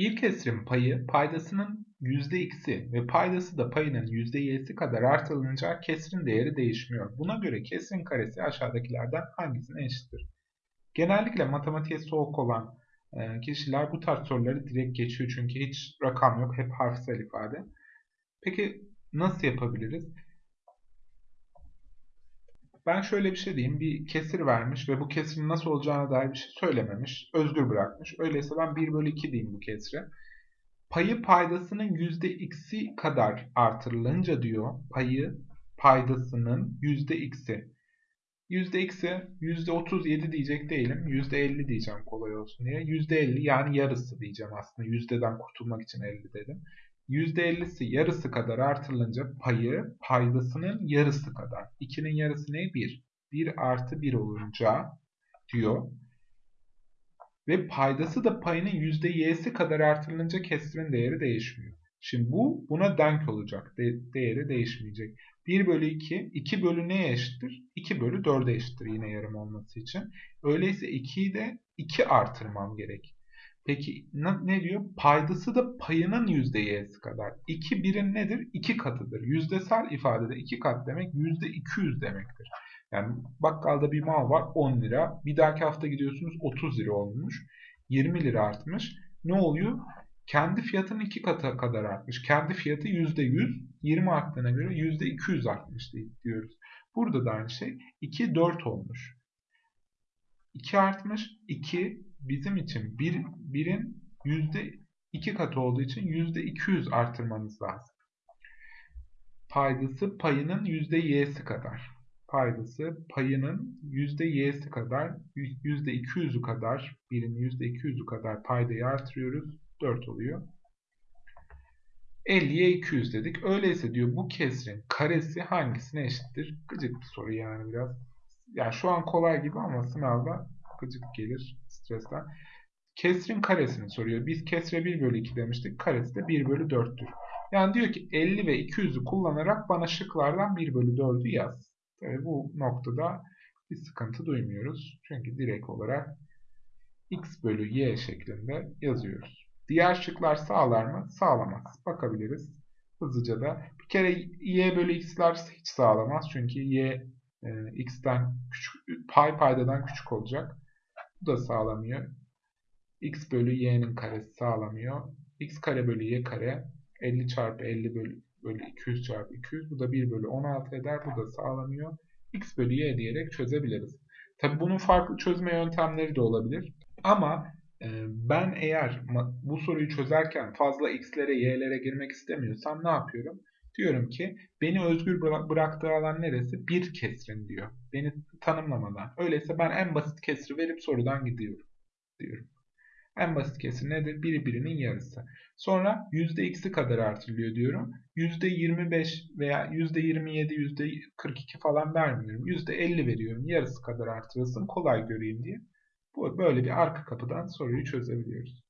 Bir kesirin payı paydasının %x'i ve paydası da payının %y'si kadar artırılınca kesirin değeri değişmiyor. Buna göre kesirin karesi aşağıdakilerden hangisine eşittir? Genellikle matematiğe soğuk olan e, kişiler bu tarz soruları direkt geçiyor çünkü hiç rakam yok, hep harfsel ifade. Peki nasıl yapabiliriz? Ben şöyle bir şey diyeyim. Bir kesir vermiş ve bu kesirin nasıl olacağına dair bir şey söylememiş. Özgür bırakmış. Öyleyse ben 1 bölü 2 diyeyim bu kesire. Payı paydasının %x'i kadar artırılınca diyor. Payı paydasının %x'i. %x'i %37 diyecek değilim. %50 diyeceğim kolay olsun diye. %50 yani yarısı diyeceğim aslında. Yüzdeden kurtulmak için 50 dedim. %50'si yarısı kadar artırılınca payı paydasının yarısı kadar. 2'nin yarısı ne? 1. 1 artı 1 olunca diyor. Ve paydası da payının %y'si kadar artırılınca kesirin değeri değişmiyor. Şimdi bu buna denk olacak. De değeri değişmeyecek. 1 bölü 2, 2 bölü neye eşittir? 2 bölü 4'e eşittir yine yarım olması için. Öyleyse 2'yi de 2 artırmam gerek. Peki ne diyor? Paydası da payının %y'si kadar. 2 birin nedir? 2 katıdır. Yüzdesel ifadede 2 kat demek %200 demektir. Yani bakkalda bir mal var 10 lira. Bir dahaki hafta gidiyorsunuz 30 lira olmuş. 20 lira artmış. Ne oluyor? Kendi fiyatının 2 katı kadar artmış. Kendi fiyatı %100. 20 arttığına göre %200 artmış diyoruz. Burada da aynı şey. 2 4 olmuş. 2 artmış. 2 bizim için bir, birin yüzde iki katı olduğu için yüzde 200 artırmamız lazım. Paydası payının yüzde y'si kadar. Paydası payının yüzde y'si kadar, yüzde 200'ü kadar, birin yüzde 200'ü kadar paydayı artırıyoruz. 4 oluyor. 50'ye 200 dedik. Öyleyse diyor bu kesrin karesi hangisine eşittir? Gıcık bir soru yani biraz. Yani şu an kolay gibi ama sınavda gıcık gelir stresten. Kesrin karesini soruyor. Biz kesre 1 bölü 2 demiştik. Karesi de 1 bölü 4'tür. Yani diyor ki 50 ve 200'ü kullanarak bana şıklardan 1 bölü 4'ü yaz. Tabii bu noktada bir sıkıntı duymuyoruz. Çünkü direkt olarak x bölü y şeklinde yazıyoruz. Diğer şıklar sağlar mı? Sağlamaz. Bakabiliriz. Hızlıca da. Bir kere y bölü x'ler hiç sağlamaz. Çünkü y e, x'ten küçük, pay paydadan küçük olacak. Bu da sağlamıyor. x bölü y'nin karesi sağlamıyor. x kare bölü y kare 50 çarpı 50 bölü, bölü 200 çarpı 200. Bu da 1 bölü 16 eder. Bu da sağlamıyor. x bölü y diyerek çözebiliriz. Tabi bunun farklı çözme yöntemleri de olabilir. Ama e, ben eğer bu soruyu çözerken fazla x'lere y'lere girmek istemiyorsam ne yapıyorum? Diyorum ki beni özgür bıraktığı alan neresi? Bir kesrin diyor. Beni tanımlamadan. Öyleyse ben en basit kesri verip sorudan gidiyorum. Diyorum. En basit kesir nedir? Biri birinin yarısı. Sonra %x'i kadar artırılıyor diyorum. %25 veya %27, %42 falan vermiyorum. %50 veriyorum. Yarısı kadar artırılsın kolay göreyim diye. Böyle bir arka kapıdan soruyu çözebiliyoruz.